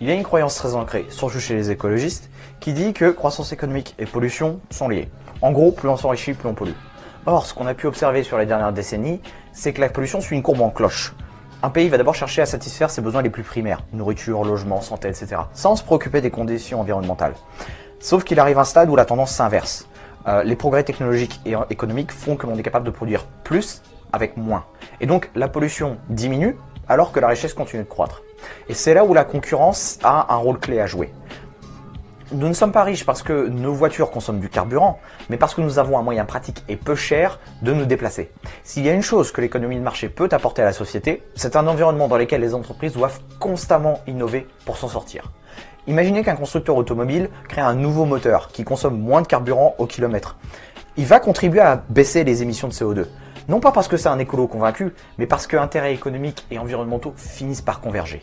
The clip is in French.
Il y a une croyance très ancrée, surtout chez les écologistes, qui dit que croissance économique et pollution sont liés. En gros, plus on s'enrichit, plus on pollue. Or, ce qu'on a pu observer sur les dernières décennies, c'est que la pollution suit une courbe en cloche. Un pays va d'abord chercher à satisfaire ses besoins les plus primaires, nourriture, logement, santé, etc., sans se préoccuper des conditions environnementales. Sauf qu'il arrive un stade où la tendance s'inverse. Euh, les progrès technologiques et économiques font que l'on est capable de produire plus avec moins. Et donc la pollution diminue alors que la richesse continue de croître. Et c'est là où la concurrence a un rôle clé à jouer. Nous ne sommes pas riches parce que nos voitures consomment du carburant, mais parce que nous avons un moyen pratique et peu cher de nous déplacer. S'il y a une chose que l'économie de marché peut apporter à la société, c'est un environnement dans lequel les entreprises doivent constamment innover pour s'en sortir. Imaginez qu'un constructeur automobile crée un nouveau moteur qui consomme moins de carburant au kilomètre. Il va contribuer à baisser les émissions de CO2. Non pas parce que c'est un écolo convaincu, mais parce que intérêts économiques et environnementaux finissent par converger.